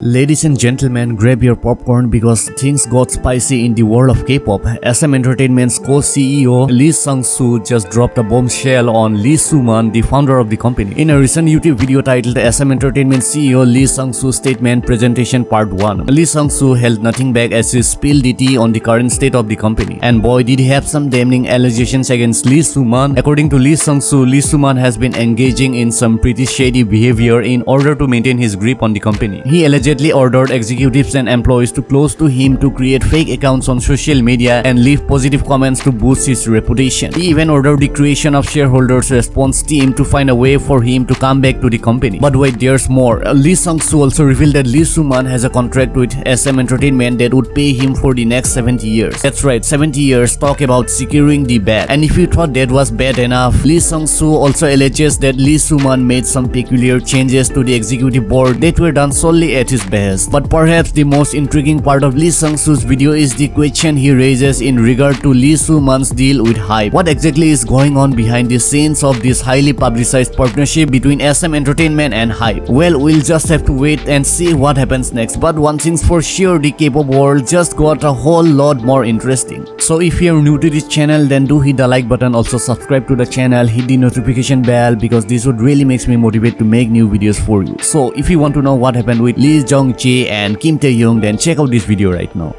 Ladies and gentlemen, grab your popcorn because things got spicy in the world of K-pop. SM Entertainment's co-CEO Lee Sung-soo just dropped a bombshell on Lee Soo-man, the founder of the company. In a recent YouTube video titled SM Entertainment CEO Lee Sung-soo Statement Presentation Part 1, Lee Sung-soo held nothing back as he spilled the tea on the current state of the company. And boy, did he have some damning allegations against Lee Soo-man. According to Lee Sung-soo, Lee Soo-man has been engaging in some pretty shady behavior in order to maintain his grip on the company. He allegedly allegedly ordered executives and employees to close to him to create fake accounts on social media and leave positive comments to boost his reputation. He even ordered the creation of shareholders response team to find a way for him to come back to the company. But wait, there's more. Lee Sung-soo also revealed that Lee Soo-man has a contract with SM Entertainment that would pay him for the next 70 years. That's right, 70 years talk about securing the bag. And if you thought that was bad enough, Lee Sung-soo also alleges that Lee Soo-man made some peculiar changes to the executive board that were done solely at his his best. But perhaps the most intriguing part of Lee Sung-soo's video is the question he raises in regard to Lee Soo-man's deal with HYBE. What exactly is going on behind the scenes of this highly publicized partnership between SM Entertainment and HYBE? Well, we'll just have to wait and see what happens next. But one thing's for sure, the K-pop world just got a whole lot more interesting. So if you're new to this channel, then do hit the like button. Also subscribe to the channel, hit the notification bell because this would really makes me motivate to make new videos for you. So if you want to know what happened with Lee Jong Jae and Kim Tae Young, then check out this video right now.